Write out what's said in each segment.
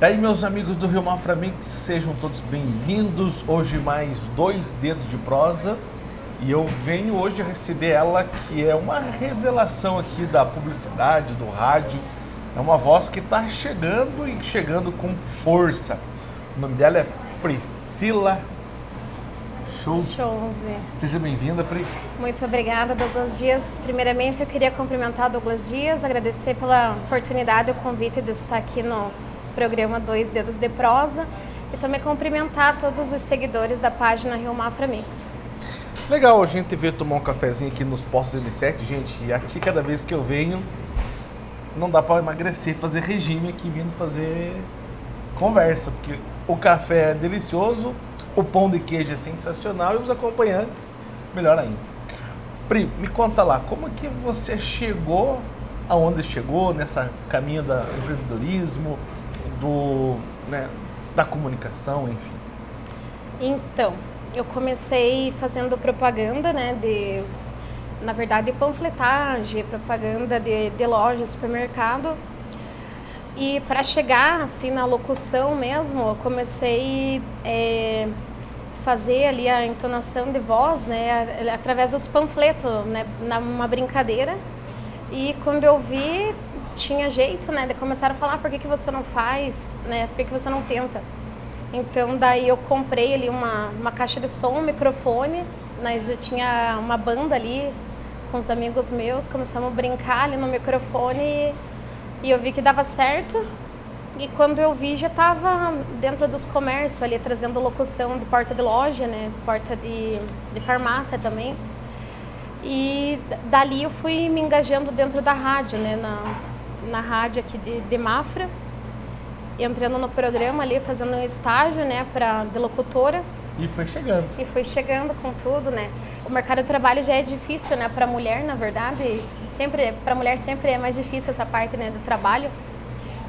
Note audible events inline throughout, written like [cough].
E aí, meus amigos do Rio Mafra Mix, sejam todos bem-vindos. Hoje mais dois dedos de prosa e eu venho hoje receber ela que é uma revelação aqui da publicidade, do rádio. É uma voz que está chegando e chegando com força. O nome dela é Priscila. Chouze. Seja bem-vinda, Pri. Muito obrigada, Douglas Dias. Primeiramente, eu queria cumprimentar o Douglas Dias, agradecer pela oportunidade e o convite de estar aqui no programa Dois Dedos de Prosa e também cumprimentar todos os seguidores da página Rio Mafra Mix. Legal a gente ver tomar um cafezinho aqui nos postos M7, gente. E aqui cada vez que eu venho, não dá para emagrecer, fazer regime aqui vindo fazer conversa, porque o café é delicioso, o pão de queijo é sensacional e os acompanhantes melhor ainda. Pri, me conta lá, como que você chegou aonde chegou nessa caminho do empreendedorismo, do, né, da comunicação, enfim? Então, eu comecei fazendo propaganda, né, de, na verdade, panfletagem, propaganda de, de loja, supermercado. E para chegar, assim, na locução mesmo, eu comecei é, fazer ali a entonação de voz, né, através dos panfletos, né, numa brincadeira. E quando eu vi, tinha jeito, né? Começaram a falar, por que, que você não faz, né? Por que, que você não tenta? Então, daí eu comprei ali uma, uma caixa de som, um microfone, nós já tinha uma banda ali com os amigos meus, começamos a brincar ali no microfone e, e eu vi que dava certo. E quando eu vi, já estava dentro dos comércios ali, trazendo locução de porta de loja, né? Porta de, de farmácia também. E dali eu fui me engajando dentro da rádio, né? Na, na rádio aqui de, de Mafra, entrando no programa ali, fazendo um estágio, né, para de locutora. E foi chegando. E foi chegando com tudo, né? O mercado de trabalho já é difícil, né, para mulher, na verdade. Sempre, para mulher sempre é mais difícil essa parte, né, do trabalho.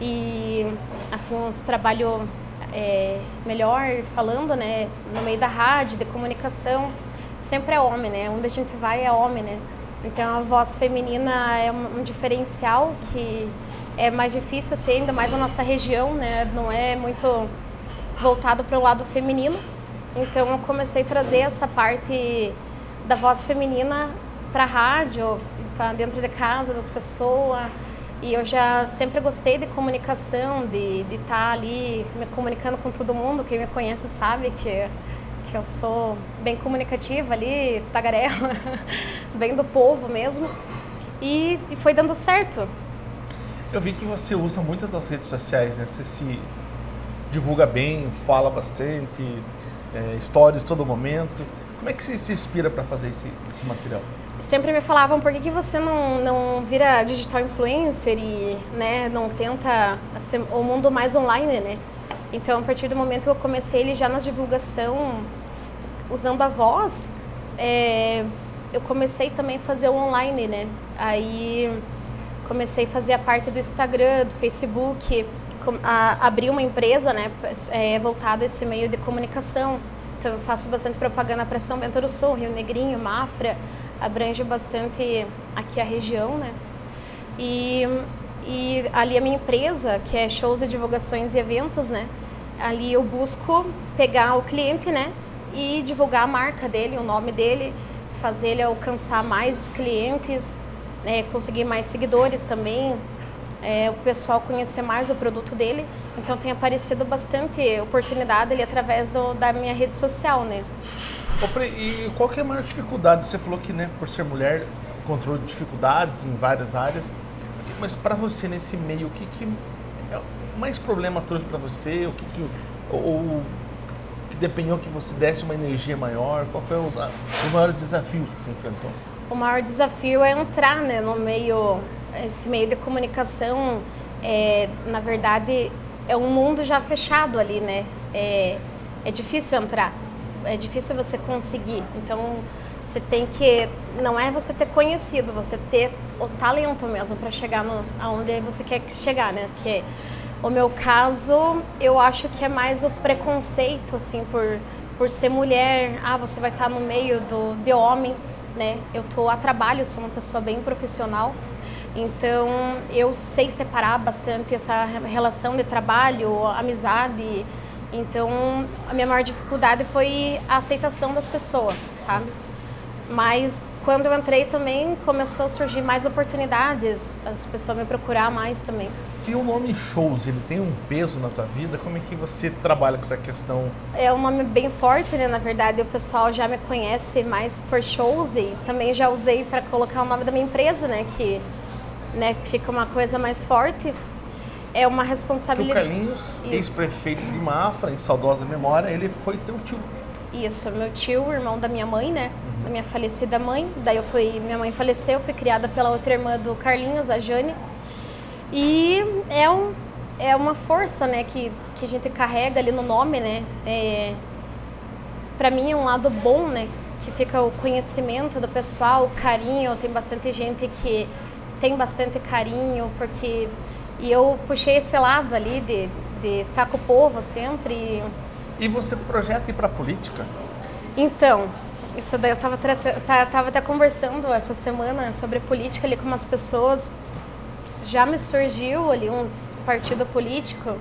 E, assim, uns trabalho é, melhor falando, né, no meio da rádio, de comunicação, sempre é homem, né? Onde a gente vai é homem, né? Então a voz feminina é um, diferencial que é mais difícil ter, ainda mais na nossa região, né? Não é muito voltado para o lado feminino. Então eu comecei a trazer essa parte da voz feminina para a rádio, para dentro de casa das pessoas. E eu já sempre gostei de comunicação, de estar tá ali me comunicando com todo mundo. Quem me conhece sabe que que eu sou bem comunicativa ali, tagarela, [laughs] bem do povo mesmo. E, e, foi dando certo. Eu vi que você usa muito as redes sociais, né? Você se divulga bem, fala bastante, é, stories todo momento. Como é que você se inspira para fazer esse, esse, material? Sempre me falavam, por que, que você não, não vira digital influencer e né, não tenta ser, o mundo mais online, né? Então, a partir do momento que eu comecei ele já na divulgação, usando a voz, é, eu comecei também a fazer o online, né? Aí comecei a fazer a parte do Instagram, do Facebook, a, abri uma empresa, né, é, voltada a esse meio de comunicação. Então eu faço bastante propaganda para São Bento do Sul, Rio Negrinho, Mafra, abrange bastante aqui a região, né? E, e ali a minha empresa, que é shows e divulgações e eventos, né? Ali eu busco pegar o cliente, né? e divulgar a marca dele, o nome dele, fazer ele alcançar mais clientes, né, conseguir mais seguidores também, é, o pessoal conhecer mais o produto dele. Então tem aparecido bastante oportunidade ali através do, da minha rede social, né? E qual que é a maior dificuldade? Você falou que, né, por ser mulher, encontrou dificuldades em várias áreas, mas para você nesse meio, o que, que é mais problema trouxe para você? O que, que ou, depenhou que você desse uma energia maior? Qual foi os, os maiores desafios que você enfrentou? O maior desafio é entrar né, no meio, esse meio de comunicação, é, na verdade, é um mundo já fechado ali, né? É, é difícil entrar, é difícil você conseguir. Então, você tem que, não é você ter conhecido, você ter o talento mesmo para chegar no, aonde você quer chegar, né? Que o meu caso, eu acho que é mais o preconceito, assim, por, por ser mulher. Ah, você vai estar no meio do, de homem, né? Eu tô a trabalho, sou uma pessoa bem profissional. Então, eu sei separar bastante essa relação de trabalho, amizade. Então, a minha maior dificuldade foi a aceitação das pessoas, sabe? Mas quando eu entrei também começou a surgir mais oportunidades, as pessoas me procurar mais também. E o nome Shows, ele tem um peso na tua vida? Como é que você trabalha com essa questão? É um nome bem forte, né? Na verdade, o pessoal já me conhece mais por Shows e também já usei para colocar o nome da minha empresa, né? Que né, fica uma coisa mais forte. É uma responsabilidade. o Carlinhos, ex-prefeito de Mafra, em saudosa memória, ele foi teu tio. Isso, meu tio, irmão da minha mãe, né? Da minha falecida mãe. Daí eu fui, minha mãe faleceu, fui criada pela outra irmã do Carlinhos, a Jane. E é, um, é uma força, né, que, que a gente carrega ali no nome, né? É, para mim é um lado bom, né? Que fica o conhecimento do pessoal, o carinho. Tem bastante gente que tem bastante carinho, porque e eu puxei esse lado ali de de estar tá com o povo sempre. E você projeta ir para a política? Então, isso daí eu estava tava até conversando essa semana sobre política ali com umas pessoas. Já me surgiu ali uns partido político.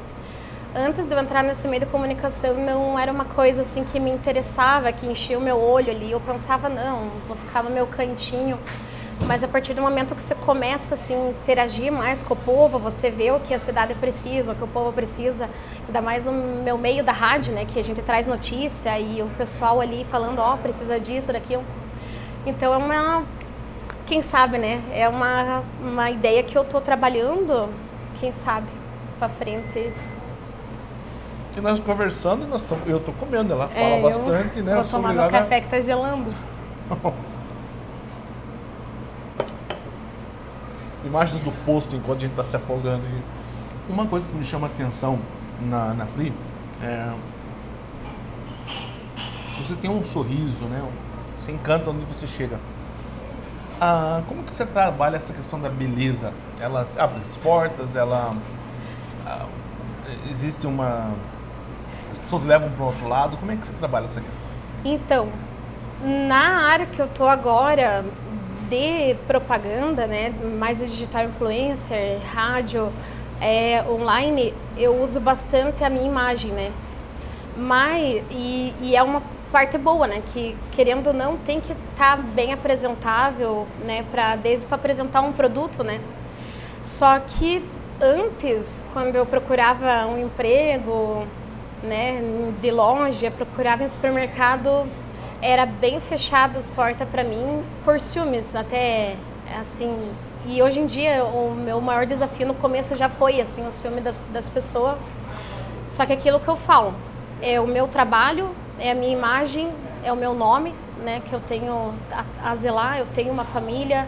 Antes de eu entrar nesse meio de comunicação, não era uma coisa assim que me interessava, que enchia o meu olho ali. Eu pensava, não, vou ficar no meu cantinho. Mas a partir do momento que você começa assim, interagir mais com o povo, você vê o que a cidade precisa, o que o povo precisa, ainda mais no meu meio da rádio, né, que a gente traz notícia e o pessoal ali falando, ó, oh, precisa disso, daquilo. Então é uma, quem sabe, né, é uma, uma ideia que eu estou trabalhando, quem sabe, para frente. E nós conversando, nós tamo, eu estou comendo, ela fala é, bastante, né? Vou tomar meu café que está gelando. [laughs] imagens do posto enquanto a gente está se afogando. Uma coisa que me chama atenção na, na Pri é. Você tem um sorriso, né? Você encanta onde você chega. Ah, como que você trabalha essa questão da beleza? Ela abre as portas, ela. Ah, existe uma. As pessoas levam para o outro lado. Como é que você trabalha essa questão? Então, na área que eu tô agora, de propaganda, né, mais digital influencer, rádio, é, online, eu uso bastante a minha imagem, né? Mas, e, e é uma parte boa, né? Que querendo ou não tem que estar tá bem apresentável, né? Pra, desde para apresentar um produto, né? Só que antes, quando eu procurava um emprego, né? De loja, procurava em supermercado, era bem fechado as portas para mim por ciúmes, até assim. E hoje em dia o meu maior desafio no começo já foi assim o ciúme das, das pessoas. Só que aquilo que eu falo é o meu trabalho, é a minha imagem, é o meu nome, né? Que eu tenho a, a zelar, eu tenho uma família,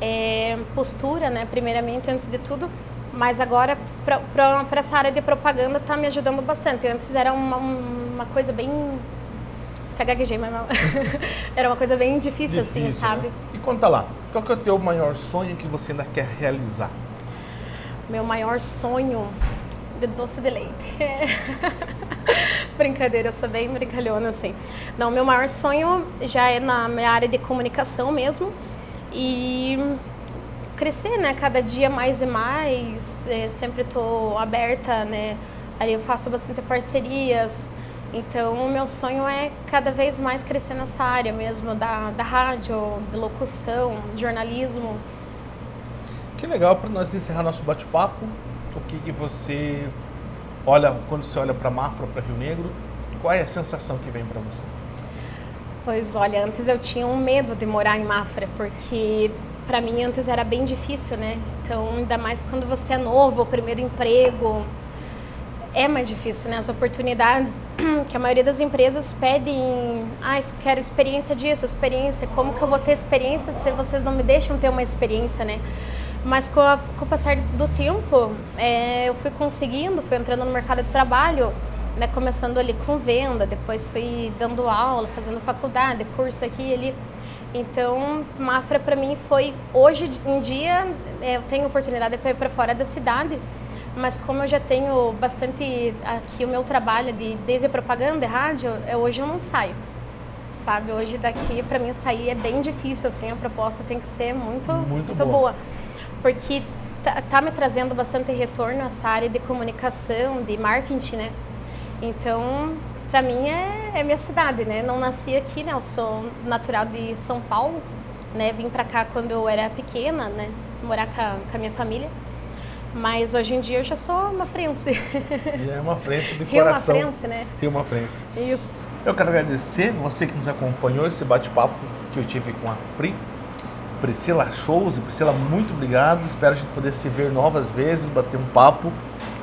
é, postura, né? Primeiramente antes de tudo. Mas agora, para essa área de propaganda, está me ajudando bastante. Antes era uma, uma coisa bem até gaguejei, mas [laughs] era uma coisa bem difícil, assim, difícil assim, sabe? Né? E conta lá, qual que é o teu maior sonho que você ainda quer realizar? Meu maior sonho de doce de leite. [laughs] Brincadeira, eu sou bem brincalhona, assim. Não, meu maior sonho já é na minha área de comunicação mesmo. E crescer, né? Cada dia mais e mais. É, sempre estou aberta, né? Ali eu faço bastante parcerias. Então, o meu sonho é cada vez mais crescer nessa área mesmo, da, da rádio, de locução, jornalismo. Que legal para nós encerrar nosso bate-papo. O que, que você olha, quando você olha para Mafra, para Rio Negro, qual é a sensação que vem para você? Pois olha, antes eu tinha um medo de morar em Mafra, porque para mim antes era bem difícil, né? Então, ainda mais quando você é novo, o primeiro emprego, é mais difícil, né? As oportunidades [clears throat] que a maioria das empresas pedem, ah, quero experiência disso, experiência, como que eu vou ter experiência se vocês não me deixam ter uma experiência, né? Mas com, a, com o passar do tempo, é, eu fui conseguindo, fui entrando no mercado de trabalho, né? Começando ali com venda, depois fui dando aula, fazendo faculdade, curso aqui e ali. Então, Mafra para mim foi, hoje em dia, é, eu tenho oportunidade para ir para fora da cidade, mas como eu já tenho bastante aqui o meu trabalho de desde propaganda e rádio, eu, é, hoje eu não saio. Sabe, hoje daqui para mim sair é bem difícil assim, a proposta tem que ser muito muito, muito boa. boa. porque tá, tá me trazendo bastante retorno essa área de comunicação, de marketing, né? Então, para mim é, é, minha cidade, né? Não nasci aqui, né? Eu sou natural de São Paulo, né? Vim para cá quando eu era pequena, né? Morar com a, com a minha família. Mas hoje em dia eu já sou uma frense. [laughs] Já é uma frense de Rio coração. uma frense, né? Rio uma frense. Isso. Eu quero agradecer você que nos acompanhou esse bate-papo que eu tive com a Pri. Priscila Shows. Priscila, muito obrigado. Espero a gente poder se ver novas vezes, bater um papo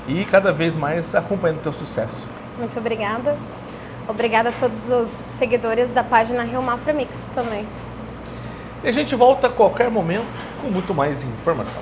e cada vez mais acompanhando o teu sucesso. Muito obrigada. Obrigada a todos os seguidores da página Rio Mafra Mix também. E a gente volta a qualquer momento com muito mais informação.